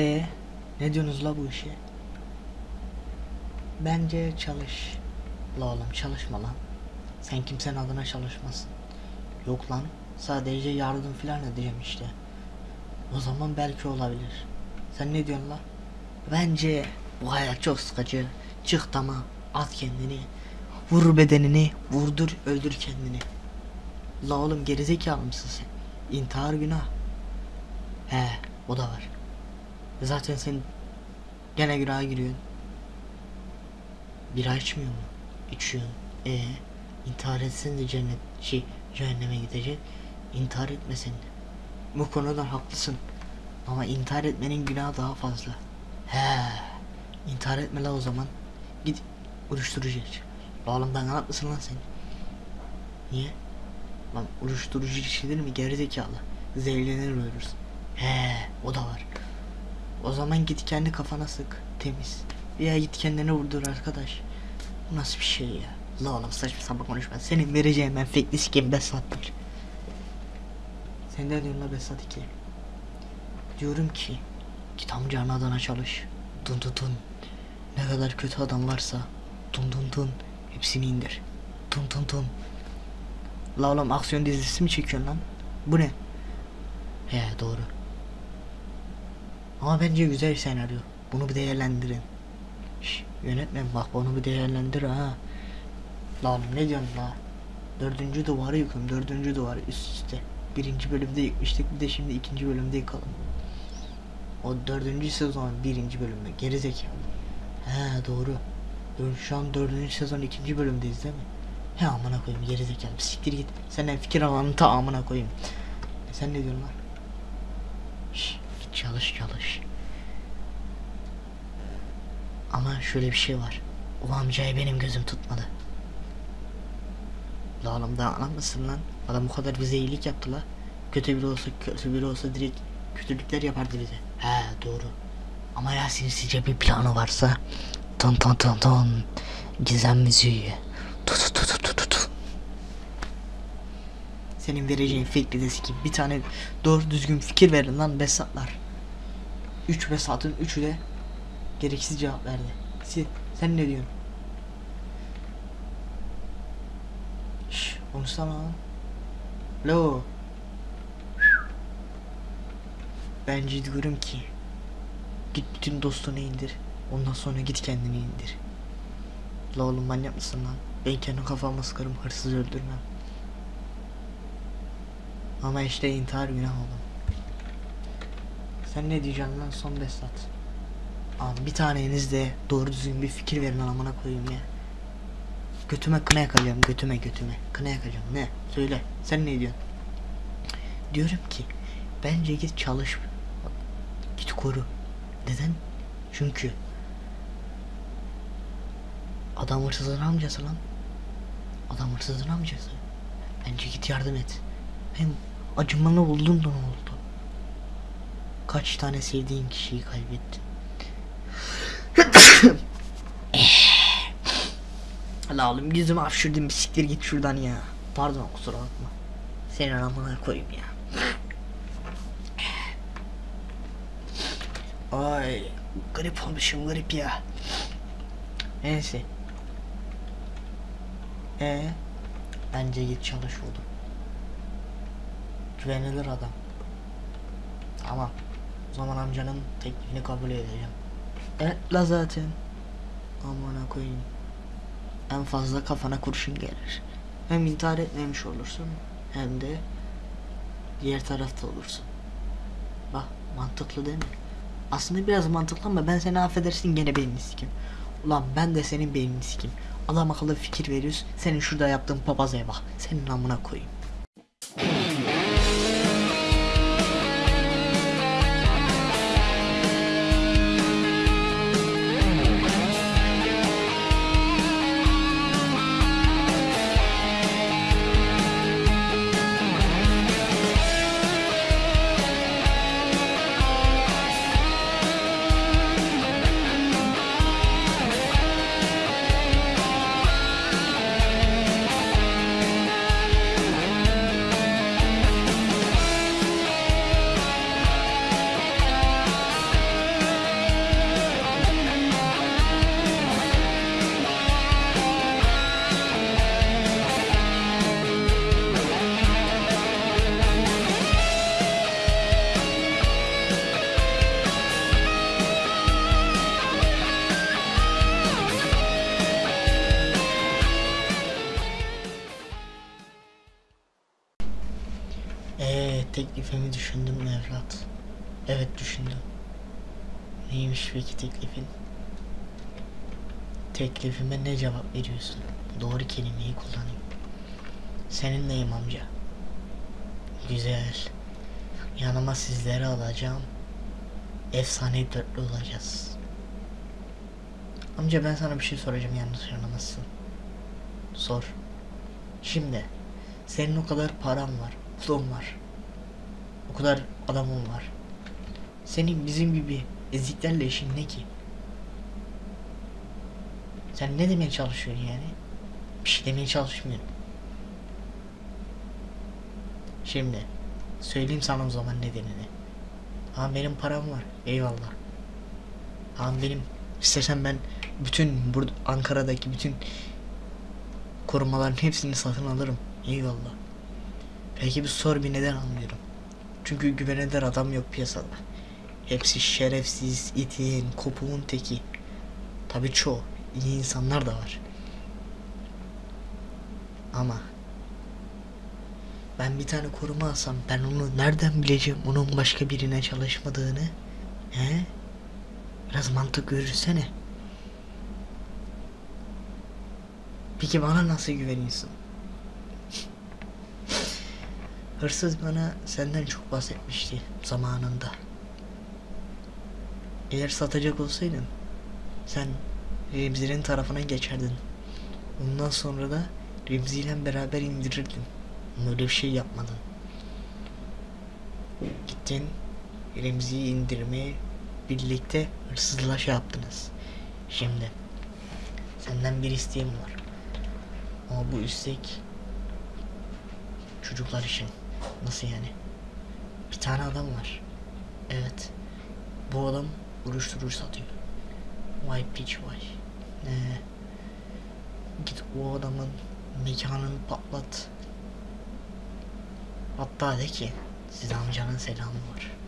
E ne diyorsunuz la bu işe? Bence çalış. La oğlum çalışma lan. Sen kimsenin adına çalışmasın. Yok lan. Sadece yardım filan edeceğim işte. O zaman belki olabilir. Sen ne diyorsun la? Bence bu hayat çok sıkıcı. Çık tamam. At kendini. Vur bedenini. Vurdur öldür kendini. La oğlum gerizekalı mısın sen? İntihar günah. He o da var. Zaten sen gene günaha giriyorsun. Bira içmiyor mu? İçiyorsun. E intihar etsen de cennet şey cehenneme gidecek. İntihar etmesen de. Bu konuda haklısın. Ama intihar etmenin günahı daha fazla. He. İntihar etme la o zaman. Git uyuşturucu iç. Oğlum ben mısın lan sen? Niye? Lan uyuşturucu içilir mi gerizekalı? Zehirlenir ölürsün. He, o da var. O zaman git kendi kafana sık. Temiz. Ya git kendine vurdur arkadaş. Bu nasıl bir şey ya? La oğlum saçma sapan konuşma. Senin vereceğin ben fake sikeyim Besat'tır. Sen ne diyorsun la Besat 2? Diyorum ki git amcanın adına çalış. Dun dun dun. Ne kadar kötü adam varsa dun dun dun hepsini indir. Dun dun dun. La oğlum aksiyon dizisi mi çekiyorsun lan? Bu ne? He doğru. Ama bence güzel senaryo. Bunu bir değerlendirin. Şş, yönetmen bak bunu bir değerlendir ha. Lan ne diyorsun la? Dördüncü duvarı yıkıyorum. Dördüncü duvarı üst üste. Birinci bölümde yıkmıştık bir de şimdi ikinci bölümde yıkalım. O dördüncü sezon birinci bölümde geri zekalı. He doğru. Şu an dördüncü sezon ikinci bölümdeyiz değil mi? He amına koyayım geri zekalı. Siktir git. Senden fikir alanı ta amına koyayım. Sen ne diyorsun lan? Çalış çalış. Ama şöyle bir şey var. O amcayı benim gözüm tutmadı. La oğlum daha anam mısın lan? Adam bu kadar bize iyilik yaptı la. Kötü biri olsa kötü biri olsa direkt kötülükler yapardı bize. He doğru. Ama ya sinsice bir planı varsa ton ton ton ton gizem müziği tu tu tu tu tu tu tu senin vereceğin fake desi gibi bir tane doğru düzgün fikir verin lan Besatlar. 3 Besat'ın 3'ü de gereksiz cevap verdi. Sen, sen ne diyorsun? Şşş konuşsana lan. Lo. Bence diyorum ki git bütün dostunu indir. Ondan sonra git kendini indir. La oğlum manyak mısın lan? Ben kendi kafama sıkarım hırsız öldürmem. Ama işte intihar günah oğlum. Sen ne diyeceksin lan son Besat? Abi bir taneniz de doğru düzgün bir fikir verin amına koyayım ya. Götüme kına yakacağım götüme götüme. Kına yakacağım ne? Söyle sen ne diyorsun? Diyorum ki bence git çalış. Git koru. Neden? Çünkü adam hırsızın amcası lan. Adam hırsızın amcası. Bence git yardım et. Hem acımalı oldun da ne oldu? Kaç tane sevdiğin kişiyi kaybettin? La oğlum yüzümü hapşırdın bir siktir git şuradan ya. Pardon kusura bakma. Senin amına koyayım ya. Ay garip olmuşum garip ya. Neyse. E bence git çalış oğlum. Güvenilir adam. Tamam. Zaman amcanın teklifini kabul edeceğim. Evet la zaten. Amına koyayım. En fazla kafana kurşun gelir. Hem intihar etmemiş olursun hem de diğer tarafta olursun. Bak mantıklı değil mi? Aslında biraz mantıklı ama ben seni affedersin gene beynini sikim. Ulan ben de senin beynini sikim. Adam akıllı fikir veriyorsun. Senin şurada yaptığın papazaya bak. Senin amına koyayım. Ee, teklifimi düşündün mü evlat? Evet düşündüm. Neymiş peki teklifin? Teklifime ne cevap veriyorsun? Doğru kelimeyi kullanayım. Seninleyim amca. Güzel. Yanıma sizleri alacağım. Efsane dörtlü olacağız. Amca ben sana bir şey soracağım yanlış anlamazsın. Sor. Şimdi senin o kadar paran var, pulun var. O kadar adamın var. Senin bizim gibi eziklerle işin ne ki? Sen ne demeye çalışıyorsun yani? Bir şey demeye çalışmıyorum. Şimdi söyleyeyim sana o zaman nedenini. Ama benim param var. Eyvallah. Ama benim istersen ben bütün burada Ankara'daki bütün korumaların hepsini satın alırım. Eyvallah. Peki bir sor bir neden almıyorum. Çünkü güvenilir adam yok piyasada. Hepsi şerefsiz, itin, kopuğun teki. Tabii çoğu. iyi insanlar da var. Ama ben bir tane koruma alsam ben onu nereden bileceğim onun başka birine çalışmadığını? He? Biraz mantık görürsene. Peki bana nasıl güveniyorsun? Hırsız bana senden çok bahsetmişti zamanında. Eğer satacak olsaydın sen Remzi'nin tarafına geçerdin. Ondan sonra da Remzi ile beraber indirirdin. Ama öyle bir şey yapmadın. Gittin Remzi'yi indirmeye birlikte hırsızla şey yaptınız. Şimdi senden bir isteğim var. Ama bu istek çocuklar için. Nasıl yani? Bir tane adam var. Evet. Bu adam uyuşturucu satıyor. Vay piç vay. Ee, git o adamın mekanını patlat. Hatta de ki size amcanın selamı var.